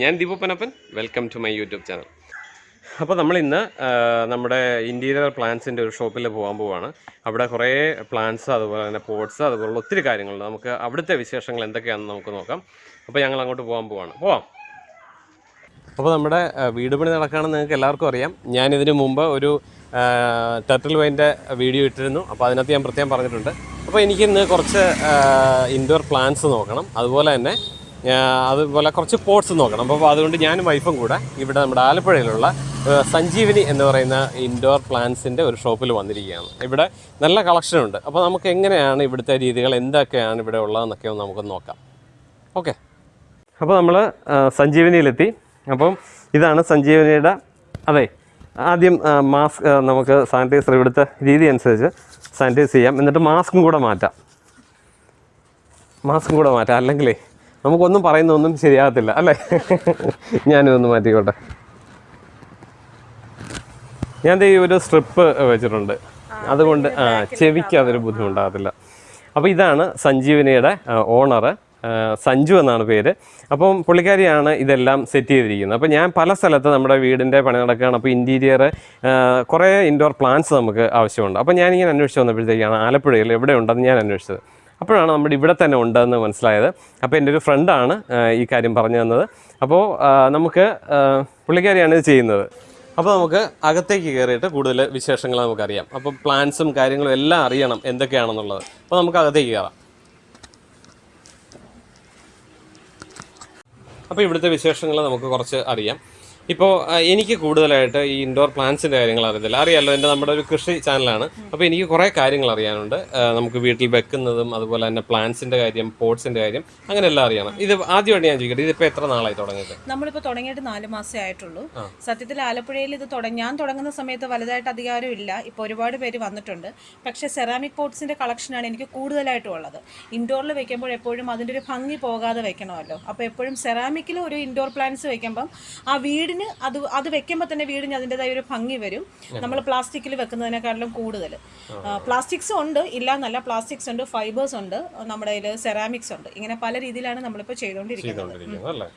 ഞാൻ Deepu Panappan welcome to my YouTube channel അപ്പോൾ നമ്മൾ ഇന്ന് നമ്മുടെ ഇന്റീരിയർ പ്ലാന്റ്സിന്റെ ഒരു ഷോപ്പിൽ പോകാൻ പോവുകയാണ് അവിടെ കുറേ പ്ലാന്റ്സ് അതുപോലെ തന്നെ പോട്ട്സ് അതുപോലുള്ള ഒത്തിരി കാര്യങ്ങളുണ്ട് നമുക്ക് അവിടുത്തെ വിശേഷങ്ങൾ എന്തൊക്കെയാണെന്ന് നമുക്ക് നോക്കാം. അപ്പോൾ ഞങ്ങൾ അങ്ങോട്ട് പോകാൻ പോവാണ്. പോവാം. അപ്പോൾ നമ്മുടെ വീട് പണി നടക്കുകയാണെന്ന് നിങ്ങൾക്ക് എല്ലാവർക്കും അറിയാം. ഞാനിതിനു മുമ്പ് ഒരു ടർട്ടിൽ വൈന്റെ വീഡിയോ ഇട്ടിരുന്നു. അപ്പോൾ അതിനകത്ത് ഞാൻ പ്രത്യേകം പറഞ്ഞിട്ടുണ്ട്. അപ്പോൾ എനിക്കിന്ന് കുറച്ച് ഇൻഡോർ പ്ലാന്റ്സ് നോക്കണം. അതുപോലെ തന്നെ അതുപോലെ കുറച്ച് പോട്ട്സ് നോക്കണം. അപ്പോൾ അതുകൊണ്ട് ഞാനും വൈഫും കൂടെ ഇവിടെ നമ്മുടെ ആലപ്പുഴയിലുള്ള സഞ്ജീവിനി എന്ന് പറയുന്ന ഇൻഡോർ പ്ലാന്റ്സിന്റെ ഒരു ഷോപ്പിൽ വന്നിരിക്കുകയാണ്. ഇവിടെ നല്ല കളക്ഷൻ ഉണ്ട്. അപ്പോൾ നമുക്ക് എങ്ങനെയാണ് ഇവിടുത്തെ രീതികൾ എന്തൊക്കെയാണ് ഇവിടെ ഉള്ളതെന്നൊക്കെ ഒന്ന് നമുക്ക് നോക്കാം. ഓക്കെ അപ്പോൾ നമ്മൾ സഞ്ജീവനിയിലെത്തി. അപ്പം ഇതാണ് സഞ്ജീവനിയുടെ അതെ ആദ്യം മാസ്ക് നമുക്ക് സാനിറ്റൈസർ ഇവിടുത്തെ രീതി അനുസരിച്ച് സാനിറ്റൈസ് ചെയ്യാം. എന്നിട്ട് മാസ്കും കൂടെ മാറ്റാം. മാസ്കും കൂടെ മാറ്റാം. അല്ലെങ്കിലേ നമുക്കൊന്നും പറയുന്നൊന്നും ശരിയാകത്തില്ല അല്ലേ? ഞാനിതൊന്ന് മാറ്റിക്കോട്ടെ. ഞാൻ ഈ ഒരു സ്ട്രിപ്പ് വെച്ചിട്ടുണ്ട്. അതുകൊണ്ട് ആ ചെവിക്ക് അതൊരു ബുദ്ധിമുട്ടാകത്തില്ല. അപ്പോൾ ഇതാണ് സഞ്ജീവനിയുടെ ഓണറ് സഞ്ജു എന്നാണ് പേര്. അപ്പം പുള്ളിക്കാരിയാണ് ഇതെല്ലാം സെറ്റ് ചെയ്തിരിക്കുന്നത്. അപ്പോൾ ഞാൻ പല സ്ഥലത്ത് നമ്മുടെ വീടിന്റെ പണി നടക്കുകയാണ്. അപ്പോൾ ഇന്റീരിയർ കുറേ ഇൻഡോർ പ്ലാന്റ്സ് നമുക്ക് ആവശ്യമുണ്ട്. അപ്പോൾ ഞാനിങ്ങനെ അന്വേഷിച്ച് വന്നപ്പോഴത്തേക്കാണ് ആലപ്പുഴയിൽ എവിടെ ഉണ്ടെന്ന് ഞാൻ അന്വേഷിച്ചത്. അപ്പോഴാണ് നമ്മുടെ ഇവിടെ തന്നെ ഉണ്ടെന്ന് മനസ്സിലായത്. അപ്പോൾ എന്റെ ഒരു ഫ്രണ്ടാണ് ഈ കാര്യം പറഞ്ഞു തന്നത്. അപ്പോൾ നമുക്ക് പുള്ളിക്കാരിയാണ് ഇത് ചെയ്യുന്നത്. അപ്പോൾ നമുക്ക് അകത്തേക്ക് കയറിയിട്ട് കൂടുതൽ വിശേഷങ്ങൾ നമുക്കറിയാം. അപ്പോൾ പ്ലാൻസും കാര്യങ്ങളും എല്ലാം അറിയണം എന്തൊക്കെയാണെന്നുള്ളത്. അപ്പോൾ നമുക്ക് അകത്തേക്ക് കയറാം. അപ്പോൾ ഇവിടുത്തെ വിശേഷങ്ങൾ നമുക്ക് കുറച്ച് അറിയാം. ഇപ്പോൾ എനിക്ക് കൂടുതലായിട്ട് ഈ ഇൻഡോർ പ്ലാന്റ്സിന്റെ കാര്യങ്ങൾ അറിയത്തില്ല. അറിയാമല്ലോ എന്റെ നമ്മുടെ ഒരു കൃഷി ചാനലാണ് അപ്പോൾ എനിക്ക് കുറേ കാര്യങ്ങൾ അറിയാനുണ്ട്. നമുക്ക് വീട്ടിൽ വെക്കുന്നതും അതുപോലെ തന്നെ പ്ലാന്റ്സിന്റെ കാര്യം പോട്ട്സിന്റെ കാര്യം അങ്ങനെ എല്ലാം അറിയണം. ഇത് ആദ്യമായിട്ട് ഞാൻ ചോദിക്കട്ടെ ഇതിപ്പോൾ എത്ര നാളായി തുടങ്ങിയത് നമ്മളിപ്പോൾ തുടങ്ങിയിട്ട് നാല് മാസമേ ആയിട്ടുള്ളൂ. സത്യത്തിൽ ആലപ്പുഴയിൽ ഇത് തുടങ്ങി ഞാൻ തുടങ്ങുന്ന സമയത്ത് വലുതായിട്ട് അധികാരം ഇല്ല. ഇപ്പോൾ ഒരുപാട് പേര് വന്നിട്ടുണ്ട്. പക്ഷേ സെറാമിക് പോട്ട്സിന്റെ കളക്ഷനാണ് എനിക്ക് കൂടുതലായിട്ടും ഉള്ളത്. ഇൻഡോറിൽ വെക്കുമ്പോൾ എപ്പോഴും അതിന്റെ ഒരു ഭംഗി പോകാതെ വെക്കണമല്ലോ. അപ്പോൾ എപ്പോഴും സെറാമിക്കിൽ ഒരു ഇൻഡോർ പ്ലാന്റ്സ് വെക്കുമ്പം ആ വീടിന് അത് അത് വെക്കുമ്പോൾ തന്നെ വീടിന് അതിന്റെതായ ഒരു ഭംഗി വരും. നമ്മൾ പ്ലാസ്റ്റിക്കിൽ വെക്കുന്നതിനേക്കാളും കൂടുതൽ പ്ലാസ്റ്റിക്സ് ഉണ്ട്. ഇല്ല എന്നല്ല പ്ലാസ്റ്റിക്സ് ഉണ്ട്. ഫൈബേഴ്സ് ഉണ്ട്. നമ്മുടെ കയ്യിൽ സെറാമിക്സ് ഉണ്ട്. ഇങ്ങനെ പല രീതിയിലാണ് നമ്മളിപ്പോൾ ചെയ്തുകൊണ്ടിരിക്കുന്നത്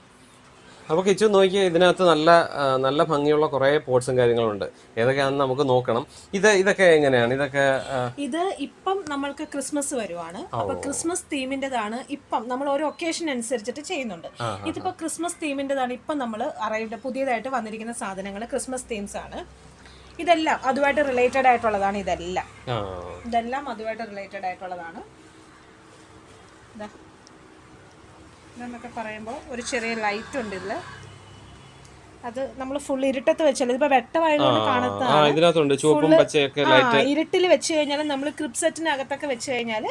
അപ്പോൾ കിച്ചു നോക്കിയാൽ ഇതിനകത്ത് നല്ല നല്ല ഭംഗിയുള്ള കുറേ പോട്ട്സും കാര്യങ്ങളുണ്ട്. ഏതൊക്കെയാണെന്ന് നമുക്ക് നോക്കണം. ഇത് ഇതൊക്കെ എങ്ങനെയാണ്? ഇതൊക്കെ ഇത് ഇപ്പം നമ്മൾക്ക് ക്രിസ്മസ് വരുവാണ്. അപ്പൊ ക്രിസ്മസ് തീമിന്റെതാണ് ഇപ്പം നമ്മൾ ഓരോ ഒക്കേഷൻ അനുസരിച്ചിട്ട് ചെയ്യുന്നുണ്ട്. ഇതിപ്പോ ക്രിസ്മസ് തീമിന്റെതാണ് ഇപ്പം നമ്മൾ അറൈവ്ഡ് പുതിയതായിട്ട് വന്നിരിക്കുന്ന സാധനങ്ങൾ ക്രിസ്മസ് തീംസ് ആണ്. ഇതെല്ലാം അതുമായിട്ട് റിലേറ്റഡ് ആയിട്ടുള്ളതാണ് ഇതെല്ലാം. ഇതെല്ലാം അതുമായിട്ട് റിലേറ്റഡ് ആയിട്ടുള്ളതാണ്. ഇതാ. ഇതെന്നൊക്കെ പറയുമ്പോൾ ഒരു ചെറിയ ലൈറ്റ് ഉണ്ട് ഇതിൽ അത് നമ്മൾ ഫുൾ ഇരുട്ടത്ത് വെച്ചാൽ ഇതിപ്പോ വെട്ടമായതുകൊണ്ട് കാണാത്ത ഇരുട്ടിൽ വെച്ച് കഴിഞ്ഞാൽ നമ്മൾ ക്രിപ്പ് സെറ്റിനകത്തൊക്കെ വെച്ച് കഴിഞ്ഞാൽ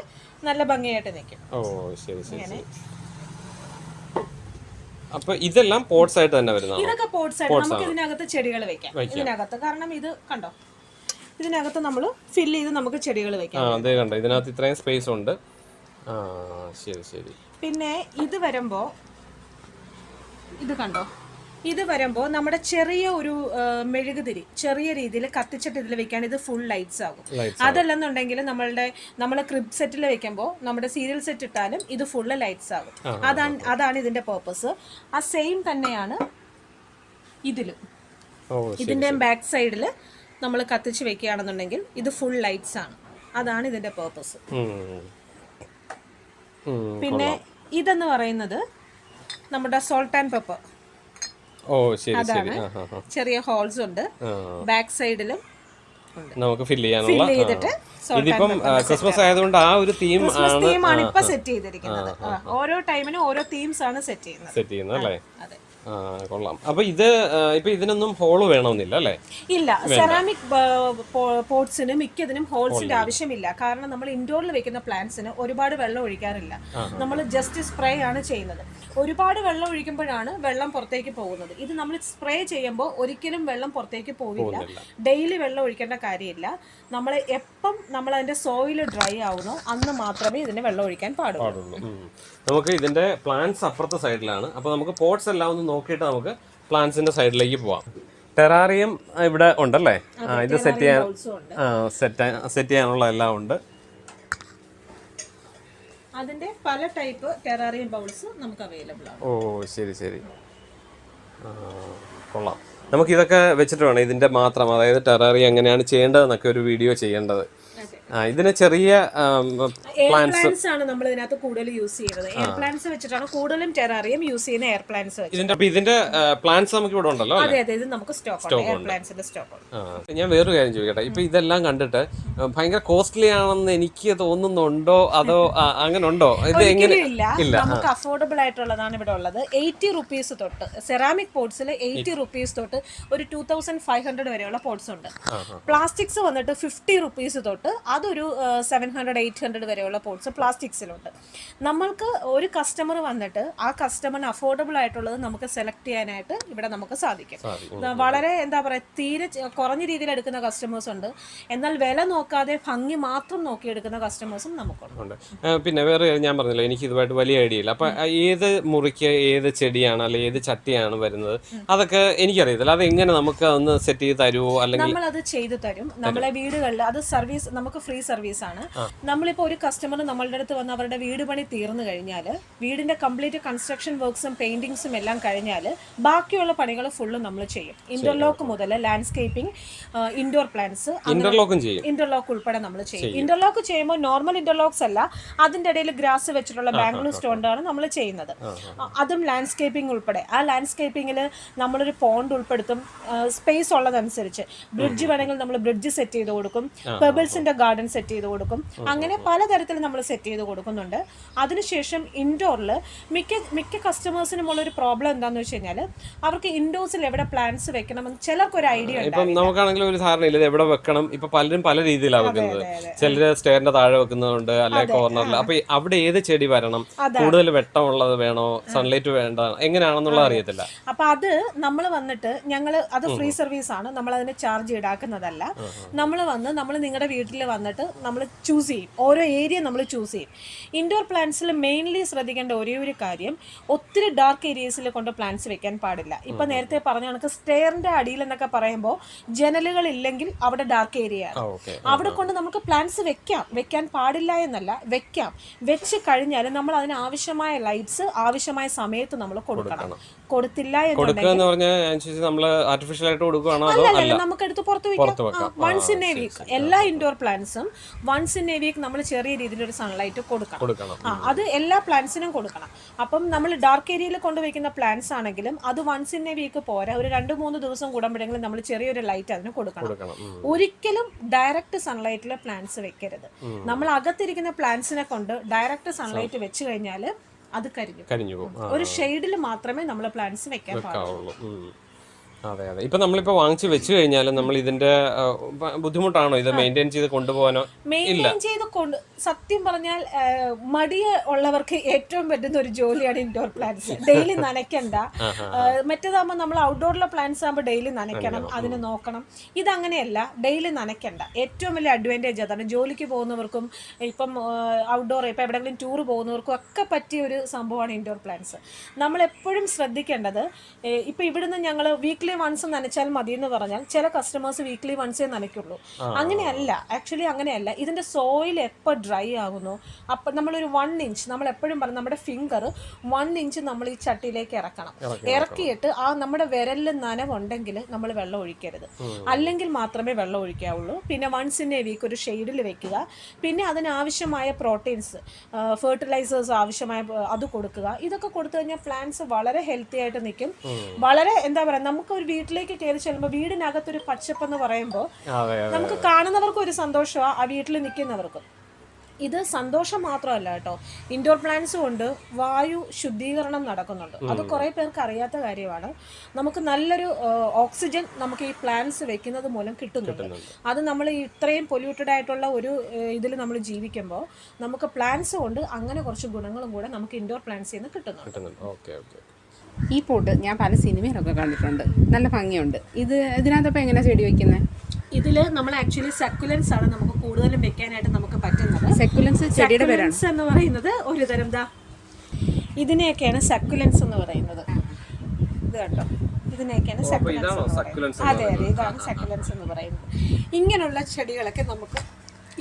നല്ല ഭംഗിയായിട്ട് നിൽക്കും ഓ ശരി ശരി ശരി. അപ്പൊ ഇതെല്ലാം പോട്ട്സ് ആയിട്ട് തന്നെ വരുന്നത് ഇതൊക്കെ പോട്ട്സ് ആയിട്ട് നമുക്ക് ഇതിനകത്ത് ചെടികൾ വെക്കാം. ഇതിനകത്ത് കാരണം ഇത് കണ്ടോ? ഇതിനകത്ത് നമ്മൾ ഫില്ല് ചെയ്ത് നമുക്ക് ചെടികൾ വെക്കാം. അതെ കണ്ടോ? ഇതിനകത്ത് ഇത്രയും സ്പേസ് ഉണ്ട്. ആ ശരി ശരി. പിന്നെ ഇത് വരുമ്പോൾ ഇത് കണ്ടോ? ഇത് വരുമ്പോൾ നമ്മുടെ ചെറിയ ഒരു മെഴുകുതിരി ചെറിയ രീതിയിൽ കത്തിച്ചിട്ട് ഇതിൽ വെക്കാൻ ഇത് ഫുൾ ലൈറ്റ്സ് ആകും. അതല്ലെന്നുണ്ടെങ്കിൽ നമ്മളുടെ നമ്മൾ ക്രിബ് സെറ്റിൽ വെക്കുമ്പോൾ നമ്മുടെ സീരിയൽ സെറ്റ് ഇട്ടാലും ഇത് ഫുള്ള് ലൈറ്റ്സ് ആകും. അതാണ് അതാണ് ഇതിന്റെ പേർപ്പസ് ആ സെയിം തന്നെയാണ് ഇതിലും. ഇതിന്റെ ബാക്ക് സൈഡിൽ നമ്മൾ കത്തിച്ച് വെക്കുകയാണെന്നുണ്ടെങ്കിൽ ഇത് ഫുൾ ലൈറ്റ്സ് ആണ്. അതാണ് ഇതിന്റെ പേർപ്പസ് പിന്നെ ഇതെന്ന് പറയുന്നത് നമ്മുടെ സോൾട്ട് ആൻഡ് പെപ്പർ ഓ ശരി ആ. ചെറിയ ഹോൾസ് ഉണ്ട്. ബാക്ക് സൈഡിലും നമുക്ക് ഫില്ല് ചെയ്യാനുള്ള. ഇതിപ്പം ക്രിസ്മസ് ആയതുകൊണ്ട് ആ ഒരു തീം ആണ് ഇപ്പൊ സെറ്റ് ചെയ്തിരിക്കുന്നത്. ഓരോ ടൈമിനും ഓരോ തീംസ് ആണ് സെറ്റ് ചെയ്യുന്നത്. സെറ്റ് ചെയ്യുന്നത് അല്ലേ? കൊള്ളാം. അപ്പൊ ഇത് ഇപ്പൊ ഇതിനൊന്നും ഹോൾ വേണമെന്നില്ല അല്ലേ? ഇല്ല സെറാമിക് പോട്ട്സിന് മിക്കതിനും ഹോൾസിന്റെ ആവശ്യമില്ല. കാരണം നമ്മൾ ഇൻഡോറിൽ വെക്കുന്ന പ്ലാന്റ്സിന് ഒരുപാട് വെള്ളം ഒഴിക്കാറില്ല. നമ്മൾ ജസ്റ്റ് സ്പ്രേ ആണ് ചെയ്യുന്നത്. ഒരുപാട് വെള്ളം ഒഴിക്കുമ്പോഴാണ് വെള്ളം പുറത്തേക്ക് പോകുന്നത്. ഇത് നമ്മൾ സ്പ്രേ ചെയ്യുമ്പോൾ ഒരിക്കലും വെള്ളം പുറത്തേക്ക് പോവില്ല. ഡെയിലി വെള്ളം ഒഴിക്കേണ്ട കാര്യമില്ല. നമ്മൾ എപ്പം നമ്മൾ അതിന്റെ സോയിൽ ഡ്രൈ ആവുന്നോ അന്ന് മാത്രമേ ഇതിന് വെള്ളം ഒഴിക്കാൻ പാടുള്ളൂ. നമുക്ക് ഇതിന്റെ പ്ലാന്റ്സ് അപ്പുറത്തെ സൈഡിലാണ് അപ്പോൾ നമുക്ക് പോട്ട്സ് എല്ലാം ഒന്ന് നോക്കിയിട്ട് നമുക്ക് പ്ലാന്റ്സിന്റെ സൈഡിലേക്ക് പോവാം. ടെറാറിയം ഇവിടെ ഉണ്ടല്ലേ? ആ ഇത് സെറ്റ് ചെയ്യാൻ സെറ്റ് സെറ്റ് ചെയ്യാനുള്ള എല്ലാം ഉണ്ട്. അതിന്റെ പല ടൈപ്പ് ടെറാറിയം ബൗൾസ് നമുക്ക് അവൈലബിൾ ആണ്. ഓ ശരി ശരി. കൊള്ളാം. നമുക്ക് ഇതൊക്കെ വെച്ചിട്ട് വേണം. ഇതിന്റെ മാത്രം. അതായത് ടെറാറിയം എങ്ങനെയാണ് ചെയ്യേണ്ടതെന്നൊക്കെ ഒരു വീഡിയോ ചെയ്യേണ്ടത്. ഇതിന് ചെറിയ പ്ലാന്റ്സ് ആണ് നമ്മൾ ഇതിനകത്ത് കൂടുതൽ യൂസ് ചെയ്യുന്നത്. എയർ പ്ലാന്റ്സ് വെച്ചിട്ടാണ് കൂടുതലും ടെറാറിയം യൂസ് ചെയ്യുന്ന എയർ പ്ലാന്റ്സ് ഇതിന്റെ പ്ലാൻസ് നമുക്ക് ഇവിടെ ഉണ്ടല്ലോ അതെ അതെ ഇത് നമുക്ക് സ്റ്റോക്ക് ഉണ്ട്. എയർ പ്ലാന്റ്സിന്റെ സ്റ്റോക്ക് ഞാൻ വേറൊരു കാര്യം ചോദിക്കട്ടെ. ഇപ്പൊ ഇതെല്ലാം കണ്ടിട്ട് ഭയങ്കര കോസ്റ്റ്ലി ആണെന്ന് എനിക്ക് തോന്നുന്നുണ്ടോ? അതോ അങ്ങനെ ഉണ്ടോ? ഇത് എങ്ങനെ? ഇല്ല. നമുക്ക് അഫോർഡബിൾ ആയിട്ടുള്ളതാണ് ഇവിടെ ഉള്ളത്. എയ്റ്റി റുപ്പീസ് തൊട്ട് സെറാമിക് പോട്ട്സിൽ എയ്റ്റി റുപ്പീസ് തൊട്ട് ഒരു ടൂ തൗസൻഡ് ഫൈവ് ഹൺഡ്രഡ് വരെയുള്ള പോട്ട്സ് ഉണ്ട്. പ്ലാസ്റ്റിക്സ് വന്നിട്ട് ഫിഫ്റ്റി റുപ്പീസ് തൊട്ട് അതൊരു സെവൻ ഹൺഡ്രഡ് എയ്റ്റ് ഹൺഡ്രഡ് വരെയുള്ള പോട്ട്സ് പ്ലാസ്റ്റിക്സിലുണ്ട് നമ്മൾക്ക് ഒരു കസ്റ്റമർ വന്നിട്ട് ആ കസ്റ്റമറിന് അഫോർഡബിൾ ആയിട്ടുള്ളത് നമുക്ക് സെലക്ട് ചെയ്യാനായിട്ട് ഇവിടെ നമുക്ക് സാധിക്കും. വളരെ എന്താ പറയുക തീരെ കുറഞ്ഞ രീതിയിൽ എടുക്കുന്ന കസ്റ്റമേഴ്സ് ഉണ്ട്. എന്നാൽ വില നോക്കാതെ ഭംഗി മാത്രം നോക്കി എടുക്കുന്ന കസ്റ്റമേഴ്സും നമുക്കുണ്ട് പിന്നെ വേറെ ഞാൻ പറഞ്ഞില്ല എനിക്ക് ഇതുമായിട്ട് വലിയ ഐഡിയ ഇല്ല. അപ്പൊ ഏത് മുറിക്ക് ഏത് ചെടിയാണ് അല്ലെങ്കിൽ ഏത് ചട്ടിയാണ് വരുന്നത് അതൊക്കെ എനിക്കറിയത്തില്ല. അത് എങ്ങനെ നമുക്ക് ഒന്ന് സെറ്റ് ചെയ്ത് തരുമോ അല്ലെങ്കിൽ നമ്മൾ അത് ചെയ്തു തരും. നമ്മളെ വീടുകളിൽ അത് സർവീസ് നമുക്ക് ഫ്രീ സർവീസ് ആണ്. നമ്മളിപ്പോ ഒരു കസ്റ്റമർ നമ്മളുടെ അടുത്ത് വന്ന് അവരുടെ വീട് പണി തീർന്നു കഴിഞ്ഞാൽ വീടിന്റെ കംപ്ലീറ്റ് കൺസ്ട്രക്ഷൻ വർക്ക്സും പെയിന്റിങ്സും എല്ലാം കഴിഞ്ഞാൽ ബാക്കിയുള്ള പണികൾ ഫുള്ള് നമ്മൾ ചെയ്യും. ഇന്റർലോക്ക് മുതൽ ലാൻഡ്സ്കേപ്പിംഗ് ഇൻഡോർ പ്ലാന്റ്സ് ഇന്റർലോക്കും ചെയ്യും. ഇന്റർലോക്ക് ഉൾപ്പെടെ നമ്മൾ ചെയ്യും. ഇന്റർലോക്ക് ചെയ്യുമ്പോൾ നോർമൽ ഇന്റർലോക്സ് അല്ല അതിന്റെ ഇടയിൽ ഗ്രാസ് വെച്ചിട്ടുള്ള ബാംഗ്ലൂർ സ്റ്റോണ്ടാണ് നമ്മൾ ചെയ്യുന്നത്. അതും ലാൻഡ്സ്കേപ്പിംഗ് ഉൾപ്പെടെ. ആ ലാൻഡ്സ്കേപ്പിംഗിൽ നമ്മളൊരു പോണ്ട് ഉൾപ്പെടുത്തും സ്പേസ് ഉള്ളതനുസരിച്ച്. ബ്രിഡ്ജ് വേണമെങ്കിൽ നമ്മൾ ബ്രിഡ്ജ് സെറ്റ് ചെയ്ത് കൊടുക്കും. പെബിൾസിന്റെ ഗാർഡൻ സെറ്റ് ചെയ്ത് കൊടുക്കും. അങ്ങനെ പലതരത്തിൽ നമ്മൾ സെറ്റ് ചെയ്ത് കൊടുക്കുന്നുണ്ട്. അതിനുശേഷം ഇൻഡോറിൽ മിക്ക മിക്ക കസ്റ്റമേഴ്സിനും ഉള്ളൊരു പ്രോബ്ലം എന്താണെന്ന് വെച്ച് കഴിഞ്ഞാൽ അവർക്ക് ഇൻഡോർസിൽ എവിടെ പ്ലാന്റ്സ് വെക്കണമെന്ന് ചിലർക്ക് ഒരു ഐഡിയ ഇപ്പം നമുക്കാണെങ്കിലും ഒരു ധാരണ ഇല്ല എവിടെ വെക്കണം? ഇപ്പൊ പലരും പല രീതിയിലാണ് വെക്കുന്നത്. ചിലര് സ്റ്റേറിന്റെ താഴെ വെക്കുന്നതുണ്ട് അല്ലെ കോർണറിൽ അപ്പൊ അവിടെ ഏത് ചെടി വരണം? കൂടുതൽ വെട്ടമുള്ളത് വേണോ? സൺലൈറ്റ് വേണ്ട? എങ്ങനെയാണെന്നുള്ളത് അറിയത്തില്ല. അപ്പൊ അത് നമ്മൾ വന്നിട്ട് ഞങ്ങൾ അത് ഫ്രീ സർവീസ് ആണ്. നമ്മൾ അതിന് ചാർജ് ഈടാക്കുന്നതല്ല നമ്മൾ വന്ന് നമ്മൾ നിങ്ങളുടെ വീട്ടിൽ വന്നിട്ട് നമ്മൾ ചൂസ് ചെയ്യും. ഓരോ ഏരിയ നമ്മൾ ചൂസ് ചെയ്യും. ഇൻഡോർ പ്ലാന്റ്സിൽ മെയിൻലി ശ്രദ്ധിക്കേണ്ട ഒരേ ഒരു കാര്യം ഒത്തിരി ഡാർക്ക് ഏരിയസിൽ കൊണ്ട് പ്ലാന്റ്സ് വെക്കാൻ പാടില്ല. ഇപ്പം നേരത്തെ പറഞ്ഞ കണക്ക് സ്റ്റെയറിന്റെ അടിയിൽ എന്നൊക്കെ പറയുമ്പോൾ ജനലുകൾ ഇല്ലെങ്കിൽ അവിടെ ഡാർക്ക് ഏരിയ ആണ്. അവിടെ കൊണ്ട് നമുക്ക് പ്ലാന്റ്സ് വെക്കാം. വെക്കാൻ പാടില്ല എന്നല്ല വെക്കാം. വെച്ച് കഴിഞ്ഞാൽ നമ്മൾ അതിന് ആവശ്യമായ ലൈറ്റ്സ് ആവശ്യമായ സമയത്ത് നമ്മൾ കൊടുക്കണം. കൊടുത്തില്ല കൊടുക്കുക എന്ന് പറഞ്ഞാൽ നമ്മൾ നമ്മൾ ആർട്ടിഫിഷ്യൽ ആയിട്ട് കൊടുക്കുകയാണോ അല്ലല്ല അല്ല? നമുക്ക് എടുത്ത് പുറത്ത് വെക്കാം. വൺസ് ഇൻ എ വീക്ക് എല്ലാ ഇൻഡോർ പ്ലാന്റ്സും വൺസ് ഇൻ എ വീക്ക് നമ്മൾ ചെറിയ രീതിയിൽ ഒരു സൺലൈറ്റ് കൊടുക്കണം. ആ അത് എല്ലാ പ്ലാന്റ്സിനും കൊടുക്കണം. അപ്പം നമ്മൾ ഡാർക്ക് ഏരിയയിൽ കൊണ്ടുവയ്ക്കുന്ന പ്ലാന്റ്സ് ആണെങ്കിലും അത് വൺസ് ഇൻ എ വീക്ക് പോരാ. ഒരു രണ്ട് മൂന്ന് ദിവസം കൂടുമ്പോഴെങ്കിലും നമ്മൾ ചെറിയൊരു ലൈറ്റ് അതിന് കൊടുക്കണം. കൊടുക്കണം. ഒരിക്കലും ഡയറക്റ്റ് സൺലൈറ്റിൽ പ്ലാന്റ്സ് വെക്കരുത്. നമ്മൾ അകത്തിരിക്കുന്ന പ്ലാന്റ്സിനെ കൊണ്ട് ഡയറക്റ്റ് സൺലൈറ്റ് വെച്ച് കഴിഞ്ഞാൽ അത് കരിഞ്ഞു കരിഞ്ഞു പോകും. ഒരു ഷെയ്ഡിൽ മാത്രമേ നമ്മൾ പ്ലാന്റ്സ് വെക്കാൻ പാടുള്ളൂ. അതെ അതെ. ഇപ്പൊ നമ്മളിപ്പോ വാങ്ങിച്ചു വെച്ച് കഴിഞ്ഞാൽ നമ്മൾ ഇതിന്റെ ബുദ്ധിമുട്ടാണോ? ഇത് മെയിന്റെയിൻ ചെയ്ത് കൊണ്ടുപോകാനോ? മെയിന്റെയിൻ ചെയ്ത് കൊണ്ട് സത്യം പറഞ്ഞാൽ മടിയ ഉള്ളവർക്ക് ഏറ്റവും പറ്റുന്ന ഒരു ജോലിയാണ് ഇൻഡോർ പ്ലാന്റ്സ് ഡെയിലി നനയ്ക്കണ്ട. മറ്റേതാകുമ്പോൾ നമ്മൾ ഔട്ട്ഡോറിലെ പ്ലാന്റ്സ് ആകുമ്പോൾ ഡെയിലി നനയ്ക്കണം അതിനെ നോക്കണം. ഇതങ്ങനെയല്ല ഡെയിലി നനയ്ക്കണ്ട. ഏറ്റവും വലിയ അഡ്വാന്റേജ് അതാണ് ജോലിക്ക് പോകുന്നവർക്കും ഇപ്പം ഔട്ട്ഡോർ ഇപ്പം എവിടെയെങ്കിലും ടൂർ പോകുന്നവർക്കും ഒക്കെ പറ്റിയ ഒരു സംഭവമാണ് ഇൻഡോർ പ്ലാന്റ്സ് നമ്മൾ എപ്പോഴും ശ്രദ്ധിക്കേണ്ടത് ഇപ്പം ഇവിടുന്ന് ഞങ്ങൾ വീക്ക്ലി വൺസ് നനച്ചാൽ മതി എന്ന് പറഞ്ഞാൽ ചില കസ്റ്റമേഴ്സ് വീക്ക്ലി വൺസേ നനയ്ക്കുള്ളൂ. അങ്ങനെയല്ല ആക്ച്വലി അങ്ങനെയല്ല. ഇതിന്റെ സോയിൽ എപ്പോൾ ഡ്രൈ ആകുന്നു? അപ്പം നമ്മളൊരു വൺ ഇഞ്ച് നമ്മൾ എപ്പോഴും പറയും നമ്മുടെ ഫിംഗർ വൺ ഇഞ്ച് നമ്മൾ ഈ ചട്ടിയിലേക്ക് ഇറക്കണം. ഇറക്കിയിട്ട് ആ നമ്മുടെ വിരലിൽ നനവുണ്ടെങ്കിൽ നമ്മൾ വെള്ളം ഒഴിക്കരുത്. അല്ലെങ്കിൽ മാത്രമേ വെള്ളം ഒഴിക്കാവുള്ളൂ. പിന്നെ വൺസ് ഇൻ എ വീക്ക് ഒരു ഷെയ്ഡിൽ വെക്കുക. പിന്നെ അതിനാവശ്യമായ പ്രോട്ടീൻസ് ഫെർട്ടിലൈസേഴ്സ് ആവശ്യമായ അത് കൊടുക്കുക. ഇതൊക്കെ കൊടുത്തു കഴിഞ്ഞാൽ പ്ലാന്റ്സ് വളരെ ഹെൽത്തി ആയിട്ട് നിൽക്കും. വളരെ എന്താ പറയുക നമുക്ക് ഒരു വീട്ടിലേക്ക് കയറി ചെല്ലുമ്പോൾ വീടിനകത്തൊരു പച്ചപ്പെന്ന് പറയുമ്പോൾ നമുക്ക് കാണുന്നവർക്കും ഒരു സന്തോഷമാണ് ആ വീട്ടിൽ നിൽക്കുന്നവർക്കും ഇത് സന്തോഷം മാത്രമല്ല കേട്ടോ. ഇൻഡോർ പ്ലാന്റ്സ് കൊണ്ട് വായു ശുദ്ധീകരണം നടക്കുന്നുണ്ട്. അത് കുറേ പേർക്ക് അറിയാത്ത കാര്യമാണ്. നമുക്ക് നല്ലൊരു ഓക്സിജൻ നമുക്ക് ഈ പ്ലാന്റ്സ് വെക്കുന്നത് മൂലം കിട്ടുന്നുണ്ട്. അത് നമ്മൾ ഇത്രയും പൊല്യൂട്ടഡ് ആയിട്ടുള്ള ഒരു ഇതിൽ നമ്മൾ ജീവിക്കുമ്പോൾ നമുക്ക് പ്ലാന്റ്സ് കൊണ്ട് അങ്ങനെ കുറച്ച് ഗുണങ്ങളും കൂടെ നമുക്ക് ഇൻഡോർ പ്ലാന്റ്സിൽ നിന്ന് കിട്ടുന്നുണ്ട്. കിട്ടുന്നുണ്ട്. Okay okay. ഈ പോട്ട് ഞാൻ പല സിനിമയിലൊക്കെ കണ്ടിട്ടുണ്ട്. നല്ല ഭംഗിയുണ്ട്. ഇത് ഇതിനകത്തപ്പോൾ എങ്ങനെയാണ് ചെടി വെക്കുന്നത് ഇതിൽ നമ്മൾ ആക്ച്വലി സെക്കുലൻസ് ആണ് നമുക്ക് കൂടുതലും വെക്കാനായിട്ട് നമുക്ക് പറ്റുന്നത്. സെക്കുലൻസ് ചെടിയുടെ പേരാണ്. എന്ന് പറയുന്നത് ഒരു തരം ദാ ഇതിനെയൊക്കെയാണ് സക്കുലൻസ് എന്ന് പറയുന്നത്. ഇത് കണ്ടോ? ഇതിനെയൊക്കെയാണ് സക്കുലൻസ് അതെ അതെ ഇതാണ് സക്കുലൻസ് എന്ന് പറയുന്നത്. ഇങ്ങനെയുള്ള ചെടികളൊക്കെ നമുക്ക്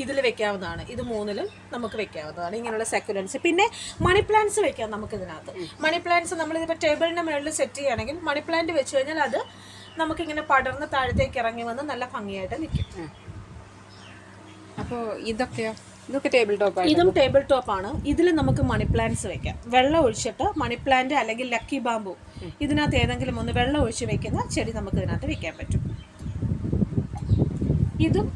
ഇതിൽ വെക്കാവുന്നതാണ്. ഇത് മൂന്നിലും നമുക്ക് വെക്കാവുന്നതാണ്. ഇങ്ങനെയുള്ള സെക്കുലൻസ് പിന്നെ മണി പ്ലാന്റ്സ് വെക്കാം നമുക്ക് ഇതിനകത്ത് മണി പ്ലാന്റ്സ് നമ്മളിതിപ്പോൾ ടേബിളിന്റെ മുകളിൽ സെറ്റ് ചെയ്യുകയാണെങ്കിൽ മണി പ്ലാന്റ് വെച്ച് കഴിഞ്ഞാൽ അത് നമുക്കിങ്ങനെ പടർന്ന് താഴത്തേക്ക് ഇറങ്ങി വന്ന് നല്ല ഭംഗിയായിട്ട് നിൽക്കും. അപ്പോൾ ഇതൊക്കെയോ? ഇതൊക്കെ ടേബിൾ ടോപ്പ് ഇതും ടേബിൾ ടോപ്പ് ആണ്. ഇതിൽ നമുക്ക് മണി പ്ലാന്റ്സ് വെക്കാം. വെള്ളം ഒഴിച്ചിട്ട് മണി പ്ലാന്റ് അല്ലെങ്കിൽ ലക്കി ബാമ്പു ഇതിനകത്ത് ഏതെങ്കിലും ഒന്ന് വെള്ളം ഒഴിച്ച് വെക്കുന്ന ചെടി നമുക്ക് ഇതിനകത്ത് വെക്കാൻ പറ്റും. ഇതും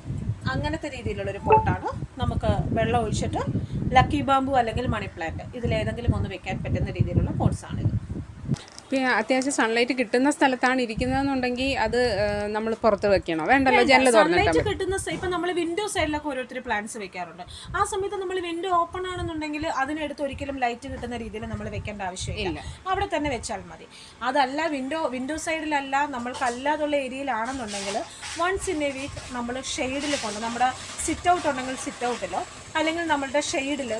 അങ്ങനത്തെ രീതിയിലുള്ളൊരു പോട്ടാണ്. നമുക്ക് വെള്ളം ഒഴിച്ചിട്ട് ലക്കി ബാമ്പു അല്ലെങ്കിൽ മണി പ്ലാന്റ് ഇതിലേതെങ്കിലും ഒന്ന് വെക്കാൻ പറ്റുന്ന രീതിയിലുള്ള പോട്ട്സ് ഇത് അത്യാവശ്യം സൺലൈറ്റ് കിട്ടുന്ന സ്ഥലത്താണ് ഇരിക്കുന്നതെന്നുണ്ടെങ്കിൽ അത് നമ്മൾ പുറത്ത് വെക്കണോ? വേണ്ടല്ലോ ജനൽ തുറന്നിട്ടാൽ സൺലൈറ്റ് കിട്ടുന്ന ഇപ്പൊ നമ്മൾ വിൻഡോ സൈഡിലൊക്കെ ഓരോരുത്തർ പ്ലാന്റ്സ് വെക്കാറുണ്ട്. ആ സമയത്ത് നമ്മൾ വിൻഡോ ഓപ്പൺ ആണെന്നുണ്ടെങ്കിൽ അതിനടുത്ത് ഒരിക്കലും ലൈറ്റ് കിട്ടുന്ന രീതിയിൽ നമ്മൾ വെക്കേണ്ട ആവശ്യമില്ല. അവിടെ തന്നെ വെച്ചാൽ മതി. അതല്ല വിൻഡോ വിൻഡോ സൈഡിലല്ല നമ്മൾക്ക് അല്ലാതുള്ള ഏരിയയിലാണെന്നുണ്ടെങ്കിൽ വൺസ് ഇൻ എ വീക്ക് നമ്മൾ ഷെയ്ഡിൽ കൊണ്ട് നമ്മുടെ സിറ്റ് ഔട്ട് ഉണ്ടെങ്കിൽ സിറ്റ് ഔട്ടിലോ അല്ലെങ്കിൽ നമ്മളുടെ ഷെയ്ഡിൽ